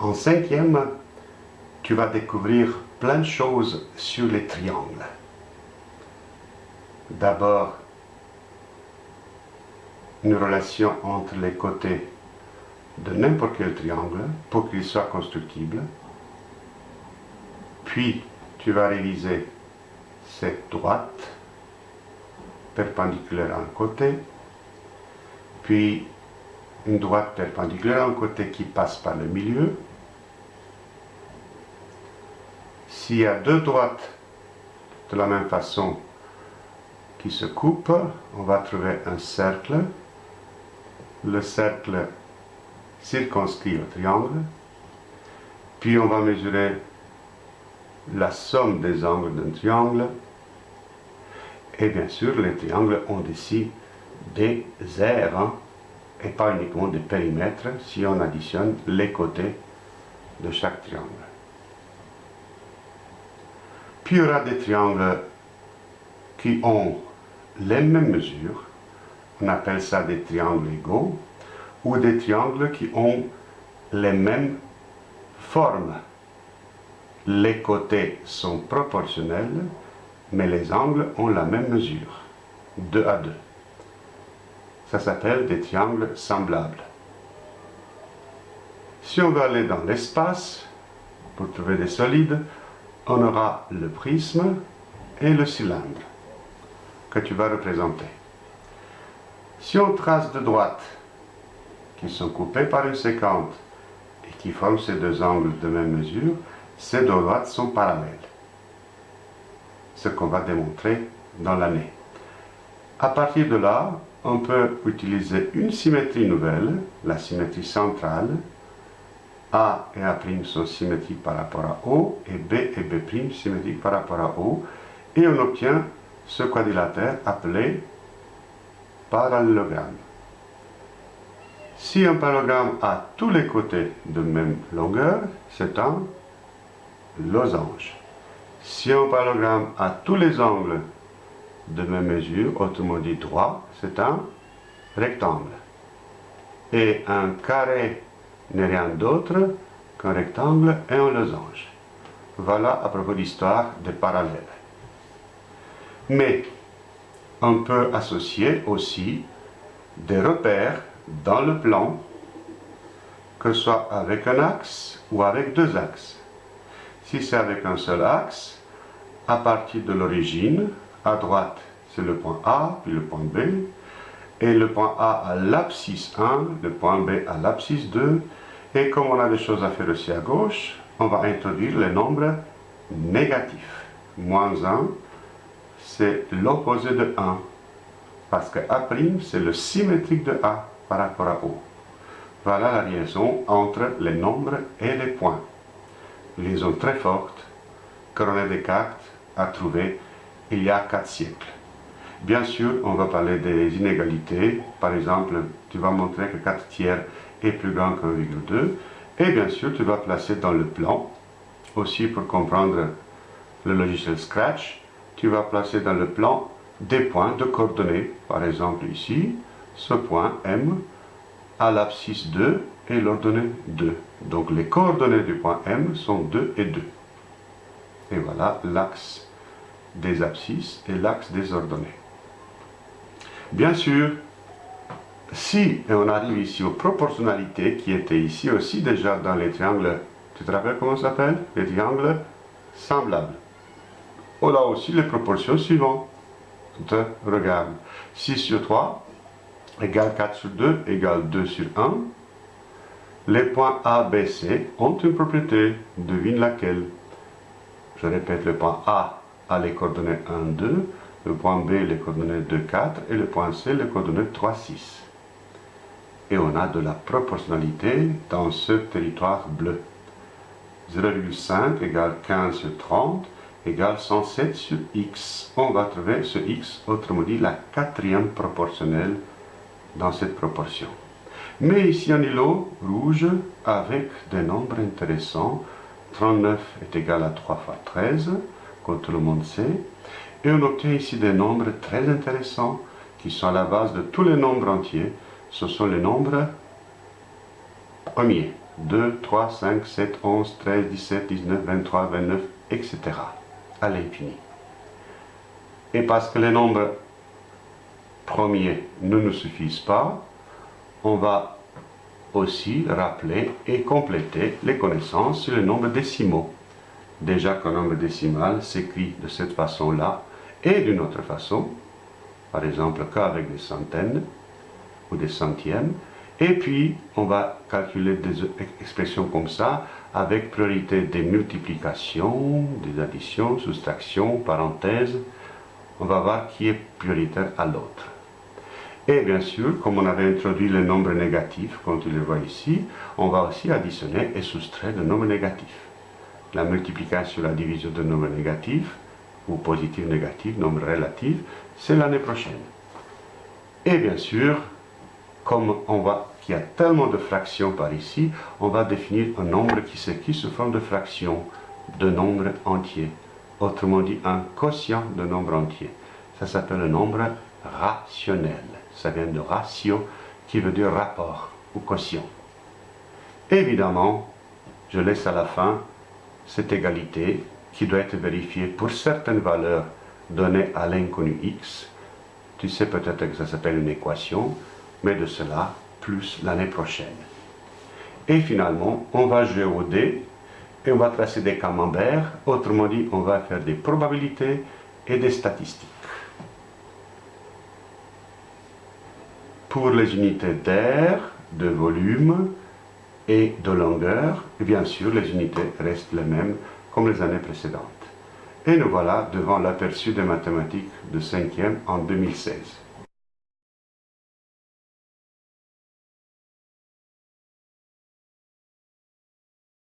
En cinquième, tu vas découvrir plein de choses sur les triangles. D'abord, une relation entre les côtés de n'importe quel triangle pour qu'il soit constructible. Puis, tu vas réviser cette droite perpendiculaire à un côté, puis une droite perpendiculaire à un côté qui passe par le milieu. S'il y a deux droites de la même façon qui se coupent, on va trouver un cercle. Le cercle circonscrit au triangle. Puis on va mesurer la somme des angles d'un triangle. Et bien sûr, les triangles ont ici des aires, hein, et pas uniquement des périmètres, si on additionne les côtés de chaque triangle. Puis il y aura des triangles qui ont les mêmes mesures, on appelle ça des triangles égaux, ou des triangles qui ont les mêmes formes. Les côtés sont proportionnels, mais les angles ont la même mesure, 2 à 2. Ça s'appelle des triangles semblables. Si on veut aller dans l'espace, pour trouver des solides, on aura le prisme et le cylindre que tu vas représenter. Si on trace de droite, qui sont coupés par une séquente et qui forment ces deux angles de même mesure, ces deux droites sont parallèles. Ce qu'on va démontrer dans l'année. À partir de là, on peut utiliser une symétrie nouvelle, la symétrie centrale. A et A' sont symétriques par rapport à O, et B et B' symétriques par rapport à O, et on obtient ce quadrilatère appelé parallélogramme. Si un parallélogramme a tous les côtés de même longueur, c'est un losange. Si un parallélogramme a tous les angles de même mesure, autrement dit droit, c'est un rectangle. Et un carré n'est rien d'autre qu'un rectangle et un losange. Voilà à propos de l'histoire des parallèles. Mais on peut associer aussi des repères dans le plan, que ce soit avec un axe ou avec deux axes. Si c'est avec un seul axe, à partir de l'origine, à droite c'est le point A, puis le point B, et le point A à l'abscisse 1, le point B à l'abscisse 2, et comme on a des choses à faire aussi à gauche, on va introduire les nombres négatifs. Moins 1, c'est l'opposé de 1. Parce que A' c'est le symétrique de A par rapport à O. Voilà la liaison entre les nombres et les points. Liaison très forte que René Descartes a trouvée il y a 4 siècles. Bien sûr, on va parler des inégalités. Par exemple, tu vas montrer que 4 tiers est plus grand que 1,2. Et bien sûr, tu vas placer dans le plan, aussi pour comprendre le logiciel Scratch, tu vas placer dans le plan des points de coordonnées. Par exemple ici, ce point M à l'abscisse 2 et l'ordonnée 2. Donc les coordonnées du point M sont 2 et 2. Et voilà l'axe des abscisses et l'axe des ordonnées. Bien sûr, si on arrive ici aux proportionnalités qui étaient ici aussi déjà dans les triangles, tu te rappelles comment ça s'appelle? Les triangles semblables. On a aussi les proportions suivantes. Regarde, 6 sur 3 égale 4 sur 2 égale 2 sur 1. Les points A, B, C ont une propriété, devine laquelle. Je répète, le point A a les coordonnées 1, 2, le point B les coordonnées 2, 4 et le point C les coordonnées 3, 6. Et on a de la proportionnalité dans ce territoire bleu. 0,5 égale 15 sur 30 égale 107 sur x. On va trouver ce x, autrement dit la quatrième proportionnelle dans cette proportion. Mais ici un îlot rouge avec des nombres intéressants. 39 est égal à 3 fois 13, comme tout le monde sait. Et on obtient ici des nombres très intéressants qui sont à la base de tous les nombres entiers. Ce sont les nombres premiers, 2, 3, 5, 7, 11, 13, 17, 19, 23, 29, etc. à l'infini. Et parce que les nombres premiers ne nous suffisent pas, on va aussi rappeler et compléter les connaissances sur les nombres décimaux. Déjà qu'un nombre décimal s'écrit de cette façon-là et d'une autre façon, par exemple qu'avec des centaines ou des centièmes, et puis on va calculer des expressions comme ça avec priorité des multiplications, des additions, soustractions, parenthèses. On va voir qui est prioritaire à l'autre. Et bien sûr, comme on avait introduit le nombre négatif, comme tu le vois ici, on va aussi additionner et soustraire le nombre négatif. La multiplication, la division de nombre négatif, ou positif, négatif, nombre relatif, c'est l'année prochaine. Et bien sûr, comme on voit qu'il y a tellement de fractions par ici, on va définir un nombre qui s'écrit sous forme de fraction, de nombre entier. Autrement dit, un quotient de nombre entier. Ça s'appelle le nombre rationnel. Ça vient de ratio, qui veut dire rapport ou quotient. Évidemment, je laisse à la fin cette égalité qui doit être vérifiée pour certaines valeurs données à l'inconnu x. Tu sais peut-être que ça s'appelle une équation, mais de cela plus l'année prochaine. Et finalement, on va jouer au dé et on va tracer des camemberts. Autrement dit, on va faire des probabilités et des statistiques. Pour les unités d'air, de volume et de longueur, bien sûr, les unités restent les mêmes comme les années précédentes. Et nous voilà devant l'aperçu des mathématiques de 5e en 2016.